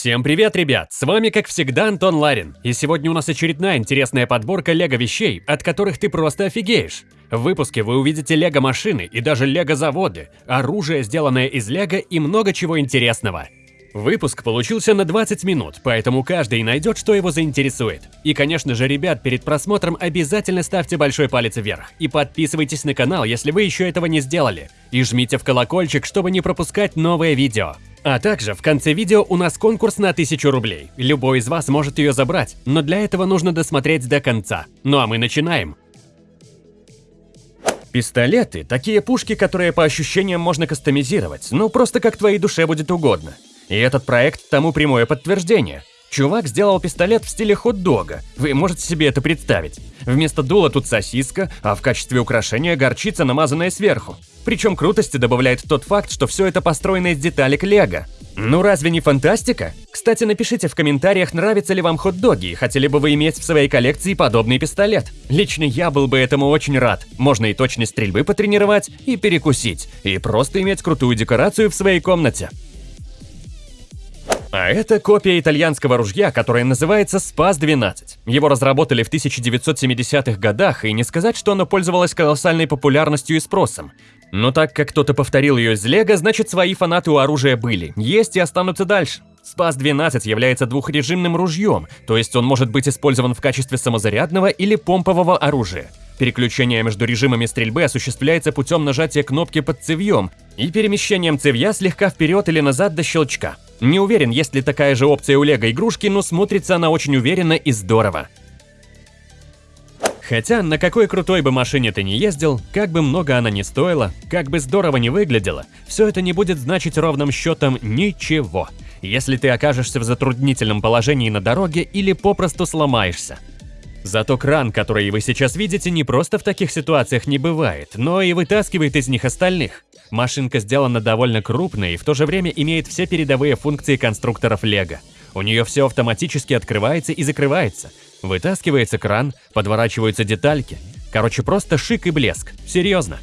Всем привет, ребят! С вами, как всегда, Антон Ларин. И сегодня у нас очередная интересная подборка лего-вещей, от которых ты просто офигеешь. В выпуске вы увидите лего-машины и даже лего-заводы, оружие, сделанное из лего и много чего интересного. Выпуск получился на 20 минут, поэтому каждый найдет, что его заинтересует. И, конечно же, ребят, перед просмотром обязательно ставьте большой палец вверх и подписывайтесь на канал, если вы еще этого не сделали. И жмите в колокольчик, чтобы не пропускать новые видео. А также в конце видео у нас конкурс на 1000 рублей. Любой из вас может ее забрать, но для этого нужно досмотреть до конца. Ну а мы начинаем. Пистолеты – такие пушки, которые по ощущениям можно кастомизировать, ну просто как твоей душе будет угодно. И этот проект тому прямое подтверждение. Чувак сделал пистолет в стиле хот-дога, вы можете себе это представить. Вместо дула тут сосиска, а в качестве украшения горчица, намазанная сверху. Причем крутости добавляет тот факт, что все это построено из деталек лего. Ну разве не фантастика? Кстати, напишите в комментариях, нравятся ли вам хот-доги и хотели бы вы иметь в своей коллекции подобный пистолет. Лично я был бы этому очень рад. Можно и точность стрельбы потренировать, и перекусить, и просто иметь крутую декорацию в своей комнате. А это копия итальянского ружья, которое называется Спас-12. Его разработали в 1970-х годах, и не сказать, что оно пользовалось колоссальной популярностью и спросом. Но так как кто-то повторил ее из Лего, значит свои фанаты у оружия были, есть и останутся дальше. Спас-12 является двухрежимным ружьем, то есть он может быть использован в качестве самозарядного или помпового оружия. Переключение между режимами стрельбы осуществляется путем нажатия кнопки под цевьем и перемещением цевья слегка вперед или назад до щелчка. Не уверен, есть ли такая же опция у лего игрушки, но смотрится она очень уверенно и здорово. Хотя на какой крутой бы машине ты не ездил, как бы много она ни стоила, как бы здорово не выглядела, все это не будет значить ровным счетом ничего, если ты окажешься в затруднительном положении на дороге или попросту сломаешься. Зато кран, который вы сейчас видите, не просто в таких ситуациях не бывает, но и вытаскивает из них остальных. Машинка сделана довольно крупной и в то же время имеет все передовые функции конструкторов Лего. У нее все автоматически открывается и закрывается. Вытаскивается кран, подворачиваются детальки. Короче, просто шик и блеск. Серьезно.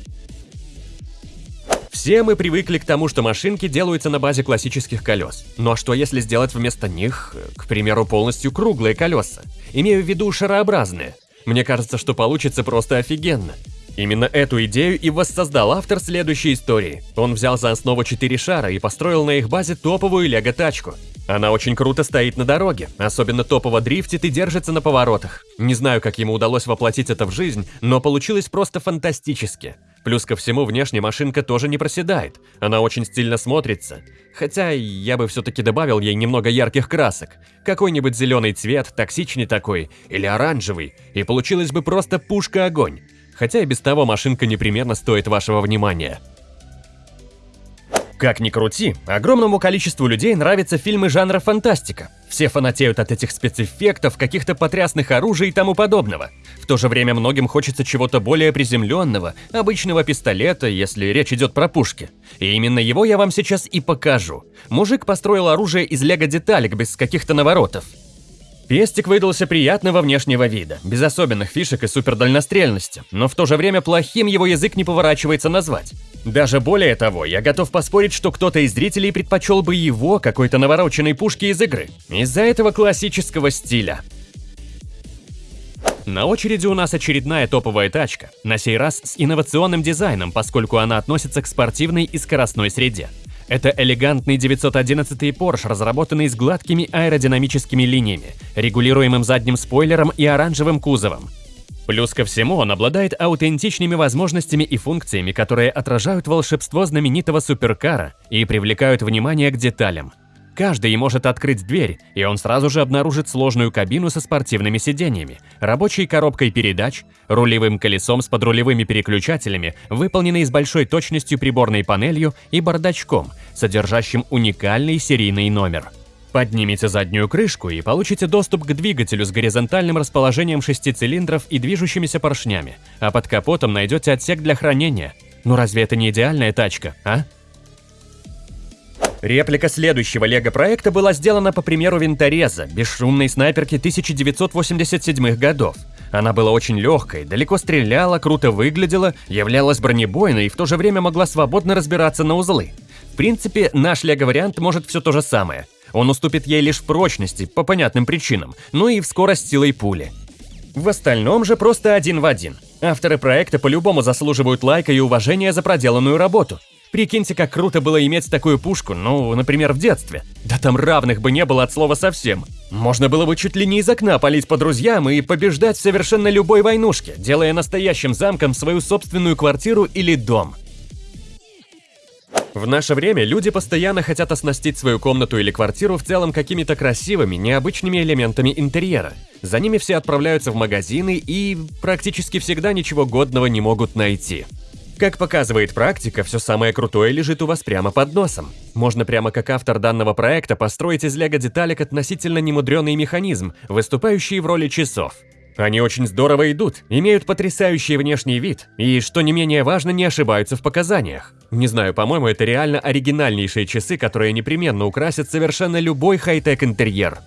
Все мы привыкли к тому, что машинки делаются на базе классических колес. А что если сделать вместо них, к примеру, полностью круглые колеса? Имею в виду шарообразные. Мне кажется, что получится просто офигенно. Именно эту идею и воссоздал автор следующей истории. Он взял за основу четыре шара и построил на их базе топовую лего-тачку. Она очень круто стоит на дороге, особенно топово дрифтит и держится на поворотах. Не знаю, как ему удалось воплотить это в жизнь, но получилось просто фантастически. Плюс ко всему, внешне машинка тоже не проседает, она очень стильно смотрится. Хотя я бы все-таки добавил ей немного ярких красок. Какой-нибудь зеленый цвет, токсичный такой, или оранжевый, и получилась бы просто пушка-огонь. Хотя и без того машинка непременно стоит вашего внимания. Как ни крути, огромному количеству людей нравятся фильмы жанра фантастика. Все фанатеют от этих спецэффектов, каких-то потрясных оружий и тому подобного. В то же время многим хочется чего-то более приземленного, обычного пистолета, если речь идет про пушки. И именно его я вам сейчас и покажу. Мужик построил оружие из лего-деталек без каких-то наворотов. Пестик выдался приятного внешнего вида, без особенных фишек и супердальнострельности, но в то же время плохим его язык не поворачивается назвать. Даже более того, я готов поспорить, что кто-то из зрителей предпочел бы его какой-то навороченной пушки из игры, из-за этого классического стиля. На очереди у нас очередная топовая тачка, на сей раз с инновационным дизайном, поскольку она относится к спортивной и скоростной среде. Это элегантный 911 Porsche, разработанный с гладкими аэродинамическими линиями, регулируемым задним спойлером и оранжевым кузовом. Плюс ко всему, он обладает аутентичными возможностями и функциями, которые отражают волшебство знаменитого суперкара и привлекают внимание к деталям. Каждый может открыть дверь, и он сразу же обнаружит сложную кабину со спортивными сиденьями, рабочей коробкой передач, рулевым колесом с подрулевыми переключателями, выполненной с большой точностью приборной панелью и бардачком, содержащим уникальный серийный номер. Поднимите заднюю крышку и получите доступ к двигателю с горизонтальным расположением шести цилиндров и движущимися поршнями, а под капотом найдете отсек для хранения. Ну разве это не идеальная тачка, а? Реплика следующего лего-проекта была сделана по примеру винтореза, бесшумной снайперки 1987 годов. Она была очень легкой, далеко стреляла, круто выглядела, являлась бронебойной и в то же время могла свободно разбираться на узлы. В принципе, наш лего-вариант может все то же самое. Он уступит ей лишь в прочности, по понятным причинам, ну и в скорость силой пули. В остальном же просто один в один. Авторы проекта по-любому заслуживают лайка и уважения за проделанную работу. Прикиньте, как круто было иметь такую пушку, ну, например, в детстве. Да там равных бы не было от слова совсем. Можно было бы чуть ли не из окна палить по друзьям и побеждать в совершенно любой войнушке, делая настоящим замком свою собственную квартиру или дом. В наше время люди постоянно хотят оснастить свою комнату или квартиру в целом какими-то красивыми, необычными элементами интерьера. За ними все отправляются в магазины и практически всегда ничего годного не могут найти. Как показывает практика, все самое крутое лежит у вас прямо под носом. Можно прямо как автор данного проекта построить из лего-деталек относительно немудренный механизм, выступающий в роли часов. Они очень здорово идут, имеют потрясающий внешний вид и, что не менее важно, не ошибаются в показаниях. Не знаю, по-моему, это реально оригинальнейшие часы, которые непременно украсят совершенно любой хай-тек интерьер.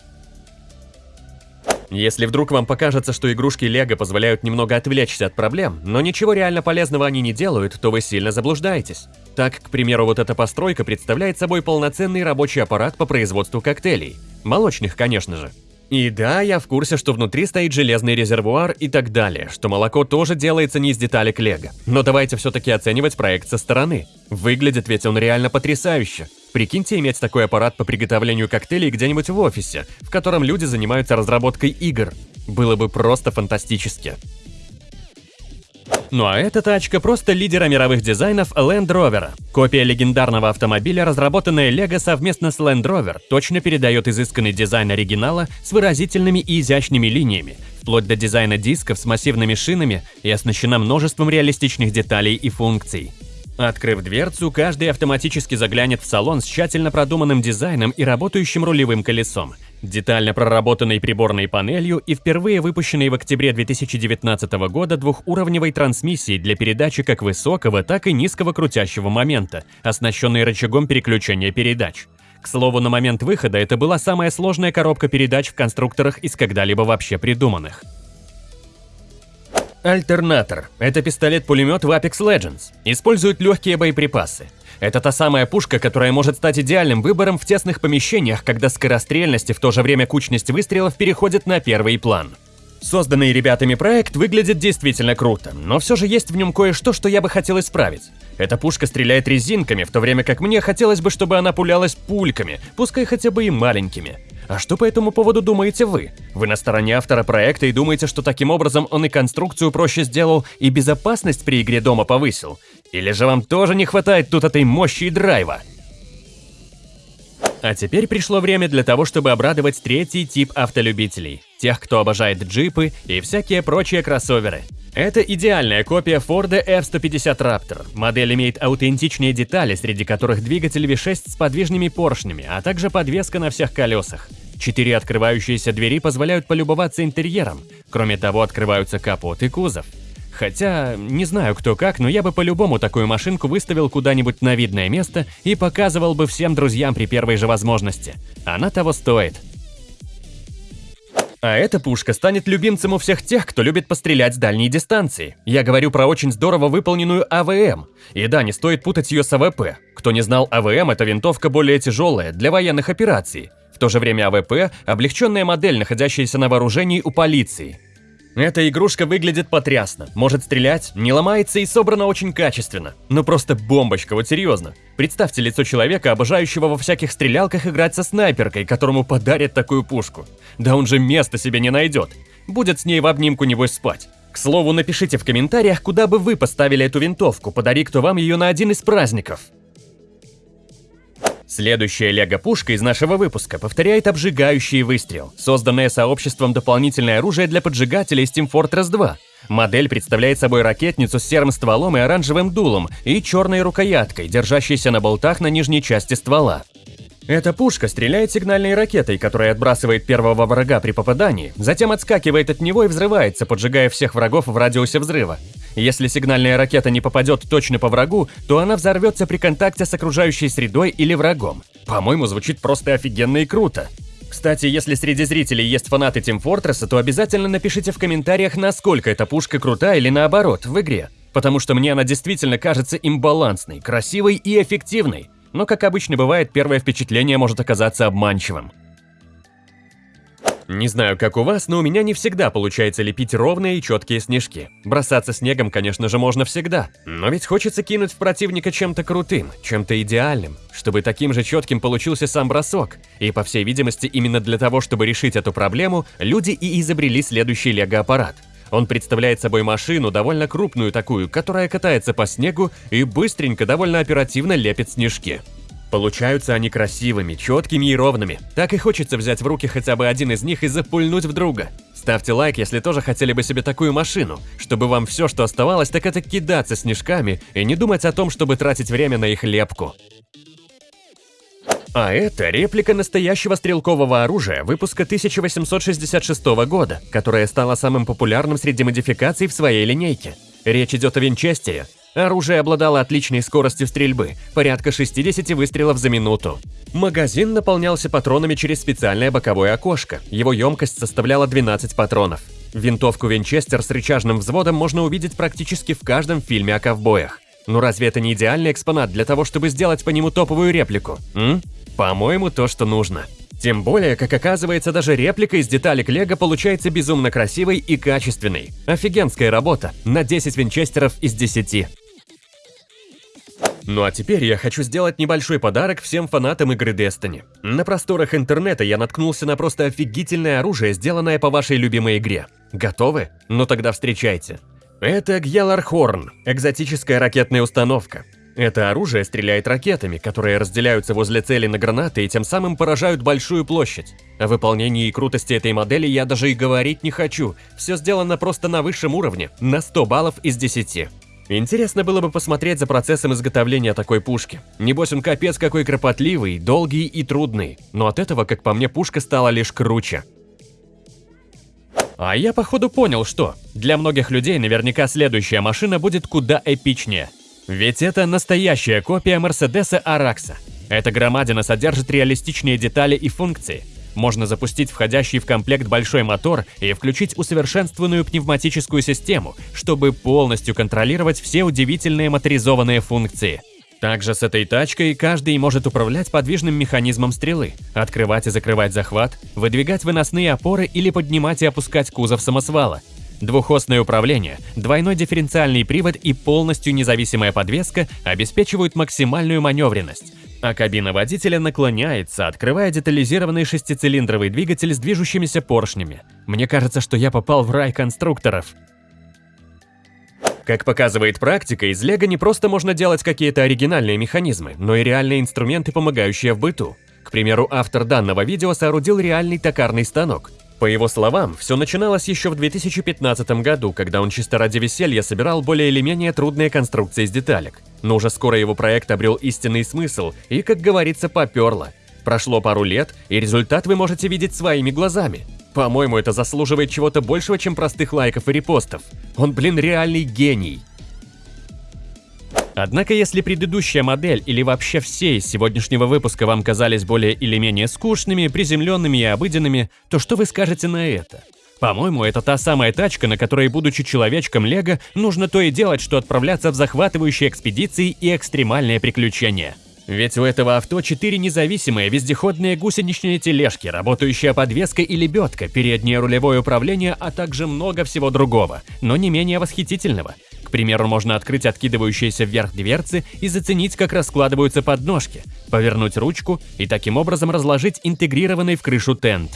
Если вдруг вам покажется, что игрушки Лего позволяют немного отвлечься от проблем, но ничего реально полезного они не делают, то вы сильно заблуждаетесь. Так, к примеру, вот эта постройка представляет собой полноценный рабочий аппарат по производству коктейлей. Молочных, конечно же. И да, я в курсе, что внутри стоит железный резервуар и так далее, что молоко тоже делается не из деталек Лего. Но давайте все-таки оценивать проект со стороны. Выглядит ведь он реально потрясающе. Прикиньте иметь такой аппарат по приготовлению коктейлей где-нибудь в офисе, в котором люди занимаются разработкой игр. Было бы просто фантастически. Ну а эта тачка просто лидера мировых дизайнов Land Rover. Копия легендарного автомобиля, разработанная Lego совместно с Land Rover, точно передает изысканный дизайн оригинала с выразительными и изящными линиями, вплоть до дизайна дисков с массивными шинами и оснащена множеством реалистичных деталей и функций. Открыв дверцу, каждый автоматически заглянет в салон с тщательно продуманным дизайном и работающим рулевым колесом, детально проработанной приборной панелью и впервые выпущенной в октябре 2019 года двухуровневой трансмиссией для передачи как высокого, так и низкого крутящего момента, оснащенной рычагом переключения передач. К слову, на момент выхода это была самая сложная коробка передач в конструкторах из когда-либо вообще придуманных. Альтернатор – это пистолет-пулемет в Apex Legends. Использует легкие боеприпасы. Это та самая пушка, которая может стать идеальным выбором в тесных помещениях, когда скорострельность и в то же время кучность выстрелов переходит на первый план. Созданный ребятами проект выглядит действительно круто, но все же есть в нем кое-что, что я бы хотел исправить. Эта пушка стреляет резинками, в то время как мне хотелось бы, чтобы она пулялась пульками, пускай хотя бы и маленькими. А что по этому поводу думаете вы? Вы на стороне автора проекта и думаете, что таким образом он и конструкцию проще сделал, и безопасность при игре дома повысил? Или же вам тоже не хватает тут этой мощи и драйва? А теперь пришло время для того, чтобы обрадовать третий тип автолюбителей. Тех, кто обожает джипы и всякие прочие кроссоверы. Это идеальная копия Ford F-150 Raptor. Модель имеет аутентичные детали, среди которых двигатель V6 с подвижными поршнями, а также подвеска на всех колесах. Четыре открывающиеся двери позволяют полюбоваться интерьером. Кроме того, открываются капот и кузов. Хотя, не знаю кто как, но я бы по-любому такую машинку выставил куда-нибудь на видное место и показывал бы всем друзьям при первой же возможности. Она того стоит. А эта пушка станет любимцем у всех тех, кто любит пострелять с дальней дистанции. Я говорю про очень здорово выполненную AWM. И да, не стоит путать ее с AWP. Кто не знал, AWM – это винтовка более тяжелая, для военных операций. В то же время AWP – облегченная модель, находящаяся на вооружении у полиции. Эта игрушка выглядит потрясно, может стрелять, не ломается и собрана очень качественно. Ну просто бомбочка, вот серьезно. Представьте лицо человека, обожающего во всяких стрелялках играть со снайперкой, которому подарят такую пушку. Да он же места себе не найдет. Будет с ней в обнимку небось спать. К слову, напишите в комментариях, куда бы вы поставили эту винтовку, подари кто вам ее на один из праздников. Следующая лего-пушка из нашего выпуска повторяет обжигающий выстрел, созданное сообществом дополнительное оружие для поджигателей Steam Fortress 2. Модель представляет собой ракетницу с серым стволом и оранжевым дулом и черной рукояткой, держащейся на болтах на нижней части ствола. Эта пушка стреляет сигнальной ракетой, которая отбрасывает первого врага при попадании, затем отскакивает от него и взрывается, поджигая всех врагов в радиусе взрыва. Если сигнальная ракета не попадет точно по врагу, то она взорвется при контакте с окружающей средой или врагом. По-моему, звучит просто офигенно и круто. Кстати, если среди зрителей есть фанаты Team Fortress, то обязательно напишите в комментариях, насколько эта пушка крута или наоборот в игре. Потому что мне она действительно кажется имбалансной, красивой и эффективной. но, как обычно бывает, первое впечатление может оказаться обманчивым. Не знаю, как у вас, но у меня не всегда получается лепить ровные и четкие снежки. Бросаться снегом, конечно же, можно всегда. Но ведь хочется кинуть в противника чем-то крутым, чем-то идеальным, чтобы таким же четким получился сам бросок. И, по всей видимости, именно для того, чтобы решить эту проблему, люди и изобрели следующий лего-аппарат. Он представляет собой машину, довольно крупную такую, которая катается по снегу и быстренько, довольно оперативно лепит снежки. Получаются они красивыми, четкими и ровными. Так и хочется взять в руки хотя бы один из них и запульнуть в друга. Ставьте лайк, если тоже хотели бы себе такую машину, чтобы вам все, что оставалось, так это кидаться снежками и не думать о том, чтобы тратить время на их лепку. А это реплика настоящего стрелкового оружия выпуска 1866 года, которое стало самым популярным среди модификаций в своей линейке. Речь идет о Винчестере, Оружие обладало отличной скоростью стрельбы, порядка 60 выстрелов за минуту. Магазин наполнялся патронами через специальное боковое окошко, его емкость составляла 12 патронов. Винтовку Винчестер с рычажным взводом можно увидеть практически в каждом фильме о ковбоях. Но разве это не идеальный экспонат для того, чтобы сделать по нему топовую реплику? М? По-моему, то, что нужно. Тем более, как оказывается, даже реплика из деталек Лего получается безумно красивой и качественной. Офигенская работа, на 10 винчестеров из 10. Ну а теперь я хочу сделать небольшой подарок всем фанатам игры Destiny. На просторах интернета я наткнулся на просто офигительное оружие, сделанное по вашей любимой игре. Готовы? Ну тогда встречайте. Это Гьялархорн, экзотическая ракетная установка. Это оружие стреляет ракетами, которые разделяются возле цели на гранаты и тем самым поражают большую площадь. О выполнении и крутости этой модели я даже и говорить не хочу. Все сделано просто на высшем уровне, на 100 баллов из 10. Интересно было бы посмотреть за процессом изготовления такой пушки. Небось он капец какой кропотливый, долгий и трудный. Но от этого, как по мне, пушка стала лишь круче. А я походу понял, что для многих людей наверняка следующая машина будет куда эпичнее – ведь это настоящая копия Мерседеса Аракса. Эта громадина содержит реалистичные детали и функции. Можно запустить входящий в комплект большой мотор и включить усовершенствованную пневматическую систему, чтобы полностью контролировать все удивительные моторизованные функции. Также с этой тачкой каждый может управлять подвижным механизмом стрелы, открывать и закрывать захват, выдвигать выносные опоры или поднимать и опускать кузов самосвала, Двухосное управление, двойной дифференциальный привод и полностью независимая подвеска обеспечивают максимальную маневренность, а кабина водителя наклоняется, открывая детализированный шестицилиндровый двигатель с движущимися поршнями. Мне кажется, что я попал в рай конструкторов. Как показывает практика, из лего не просто можно делать какие-то оригинальные механизмы, но и реальные инструменты, помогающие в быту. К примеру, автор данного видео соорудил реальный токарный станок, по его словам, все начиналось еще в 2015 году, когда он чисто ради веселья собирал более или менее трудные конструкции из деталек. Но уже скоро его проект обрел истинный смысл и, как говорится, поперло. Прошло пару лет, и результат вы можете видеть своими глазами. По-моему, это заслуживает чего-то большего, чем простых лайков и репостов. Он, блин, реальный гений. Однако, если предыдущая модель или вообще все из сегодняшнего выпуска вам казались более или менее скучными, приземленными и обыденными, то что вы скажете на это? По-моему, это та самая тачка, на которой, будучи человечком Лего, нужно то и делать, что отправляться в захватывающие экспедиции и экстремальные приключения. Ведь у этого авто четыре независимые вездеходные гусеничные тележки, работающая подвеска и лебедка, переднее рулевое управление, а также много всего другого, но не менее восхитительного. К примеру, можно открыть откидывающиеся вверх дверцы и заценить, как раскладываются подножки, повернуть ручку и таким образом разложить интегрированный в крышу тент.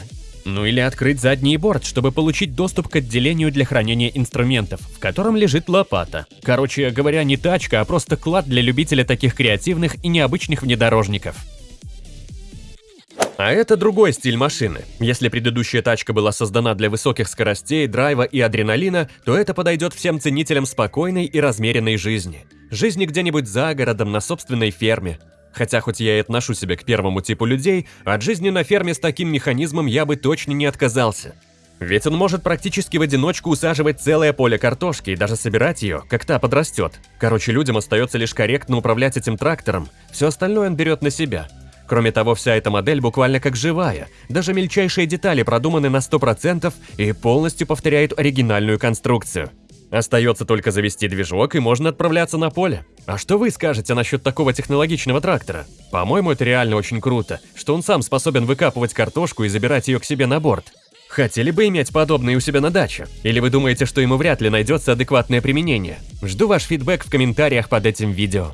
Ну или открыть задний борт, чтобы получить доступ к отделению для хранения инструментов, в котором лежит лопата. Короче говоря, не тачка, а просто клад для любителя таких креативных и необычных внедорожников. А это другой стиль машины. Если предыдущая тачка была создана для высоких скоростей, драйва и адреналина, то это подойдет всем ценителям спокойной и размеренной жизни. Жизни где-нибудь за городом, на собственной ферме. Хотя хоть я и отношу себя к первому типу людей, от жизни на ферме с таким механизмом я бы точно не отказался. Ведь он может практически в одиночку усаживать целое поле картошки и даже собирать ее, как та подрастет. Короче, людям остается лишь корректно управлять этим трактором, все остальное он берет на себя – Кроме того, вся эта модель буквально как живая, даже мельчайшие детали продуманы на 100% и полностью повторяют оригинальную конструкцию. Остается только завести движок и можно отправляться на поле. А что вы скажете насчет такого технологичного трактора? По-моему, это реально очень круто, что он сам способен выкапывать картошку и забирать ее к себе на борт. Хотели бы иметь подобное у себя на даче? Или вы думаете, что ему вряд ли найдется адекватное применение? Жду ваш фидбэк в комментариях под этим видео.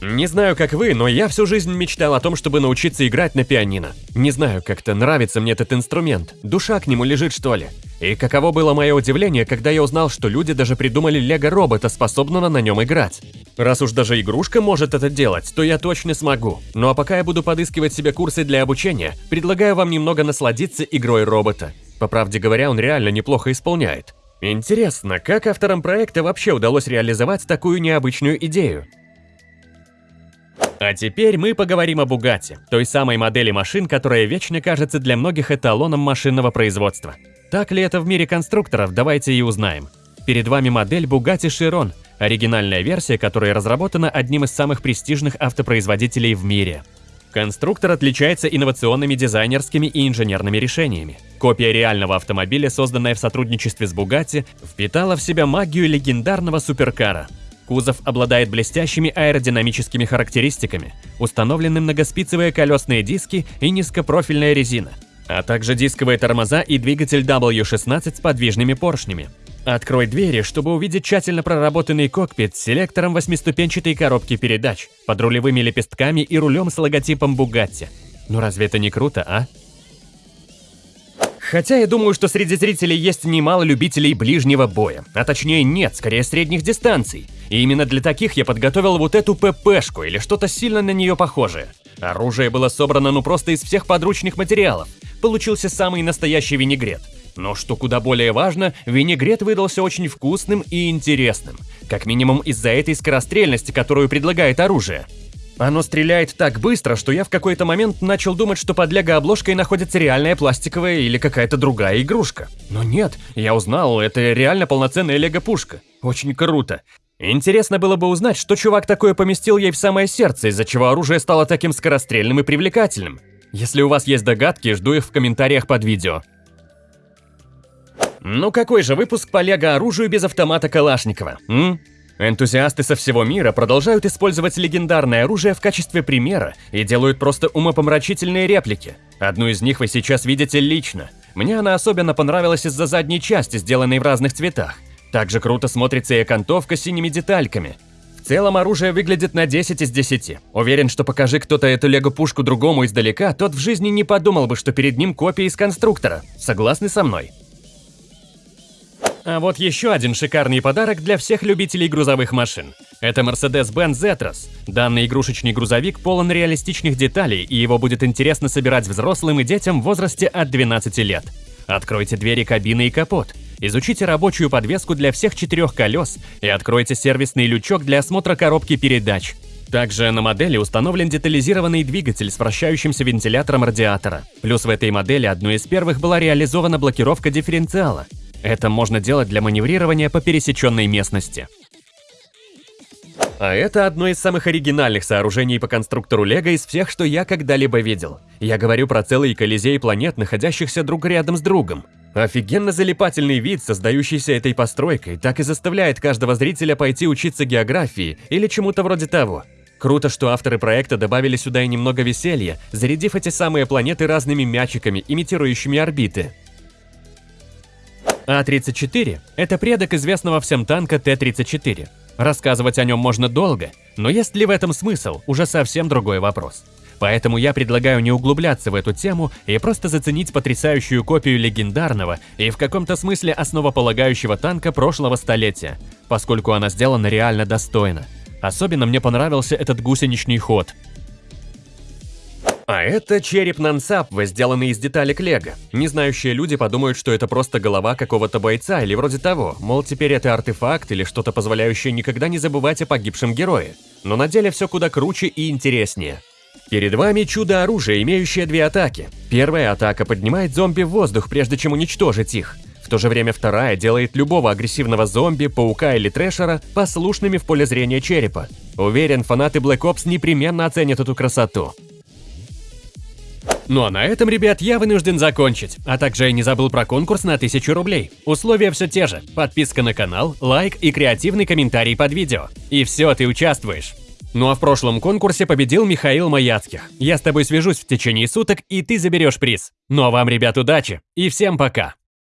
Не знаю, как вы, но я всю жизнь мечтал о том, чтобы научиться играть на пианино. Не знаю, как-то нравится мне этот инструмент. Душа к нему лежит, что ли. И каково было мое удивление, когда я узнал, что люди даже придумали лего-робота, способного на нем играть. Раз уж даже игрушка может это делать, то я точно смогу. Ну а пока я буду подыскивать себе курсы для обучения, предлагаю вам немного насладиться игрой робота. По правде говоря, он реально неплохо исполняет. Интересно, как авторам проекта вообще удалось реализовать такую необычную идею? А теперь мы поговорим о Бугатти, той самой модели машин, которая вечно кажется для многих эталоном машинного производства. Так ли это в мире конструкторов, давайте и узнаем. Перед вами модель Bugatti Chiron, оригинальная версия, которая разработана одним из самых престижных автопроизводителей в мире. Конструктор отличается инновационными дизайнерскими и инженерными решениями. Копия реального автомобиля, созданная в сотрудничестве с Bugatti, впитала в себя магию легендарного суперкара – Кузов обладает блестящими аэродинамическими характеристиками, установлены многоспицевые колесные диски и низкопрофильная резина, а также дисковые тормоза и двигатель W16 с подвижными поршнями. Открой двери, чтобы увидеть тщательно проработанный кокпит с селектором восьмиступенчатой коробки передач, под рулевыми лепестками и рулем с логотипом Bugatti. Ну разве это не круто, а? Хотя я думаю, что среди зрителей есть немало любителей ближнего боя, а точнее нет, скорее средних дистанций. И именно для таких я подготовил вот эту ППшку или что-то сильно на нее похожее. Оружие было собрано ну просто из всех подручных материалов. Получился самый настоящий винегрет. Но что куда более важно, винегрет выдался очень вкусным и интересным. Как минимум из-за этой скорострельности, которую предлагает оружие. Оно стреляет так быстро, что я в какой-то момент начал думать, что под лего-обложкой находится реальная пластиковая или какая-то другая игрушка. Но нет, я узнал, это реально полноценная лего-пушка. Очень круто. Интересно было бы узнать, что чувак такое поместил ей в самое сердце, из-за чего оружие стало таким скорострельным и привлекательным. Если у вас есть догадки, жду их в комментариях под видео. Ну какой же выпуск по лего-оружию без автомата Калашникова, м? Энтузиасты со всего мира продолжают использовать легендарное оружие в качестве примера и делают просто умопомрачительные реплики. Одну из них вы сейчас видите лично. Мне она особенно понравилась из-за задней части, сделанной в разных цветах. Также круто смотрится и окантовка с синими детальками. В целом оружие выглядит на 10 из 10. Уверен, что покажи кто-то эту лего-пушку другому издалека, тот в жизни не подумал бы, что перед ним копия из конструктора. Согласны со мной? А вот еще один шикарный подарок для всех любителей грузовых машин. Это Mercedes-Benz Zetros. Данный игрушечный грузовик полон реалистичных деталей, и его будет интересно собирать взрослым и детям в возрасте от 12 лет. Откройте двери кабины и капот. Изучите рабочую подвеску для всех четырех колес и откройте сервисный лючок для осмотра коробки передач. Также на модели установлен детализированный двигатель с вращающимся вентилятором радиатора. Плюс в этой модели одной из первых была реализована блокировка дифференциала. Это можно делать для маневрирования по пересеченной местности. А это одно из самых оригинальных сооружений по конструктору Лего из всех, что я когда-либо видел. Я говорю про целый колизей планет, находящихся друг рядом с другом. Офигенно залипательный вид, создающийся этой постройкой, так и заставляет каждого зрителя пойти учиться географии или чему-то вроде того. Круто, что авторы проекта добавили сюда и немного веселья, зарядив эти самые планеты разными мячиками, имитирующими орбиты. А-34 – это предок известного всем танка Т-34. Рассказывать о нем можно долго, но есть ли в этом смысл – уже совсем другой вопрос. Поэтому я предлагаю не углубляться в эту тему и просто заценить потрясающую копию легендарного и в каком-то смысле основополагающего танка прошлого столетия, поскольку она сделана реально достойно. Особенно мне понравился этот гусеничный ход – а это череп Нансап, сделанный из деталек Лего. Незнающие люди подумают, что это просто голова какого-то бойца или вроде того, мол, теперь это артефакт или что-то позволяющее никогда не забывать о погибшем герое. Но на деле все куда круче и интереснее. Перед вами чудо-оружие, имеющее две атаки. Первая атака поднимает зомби в воздух, прежде чем уничтожить их. В то же время вторая делает любого агрессивного зомби, паука или трэшера послушными в поле зрения черепа. Уверен, фанаты Black Ops непременно оценят эту красоту. Ну а на этом, ребят, я вынужден закончить. А также я не забыл про конкурс на 1000 рублей. Условия все те же. Подписка на канал, лайк и креативный комментарий под видео. И все, ты участвуешь. Ну а в прошлом конкурсе победил Михаил Маяцких. Я с тобой свяжусь в течение суток, и ты заберешь приз. Ну а вам, ребят, удачи и всем пока!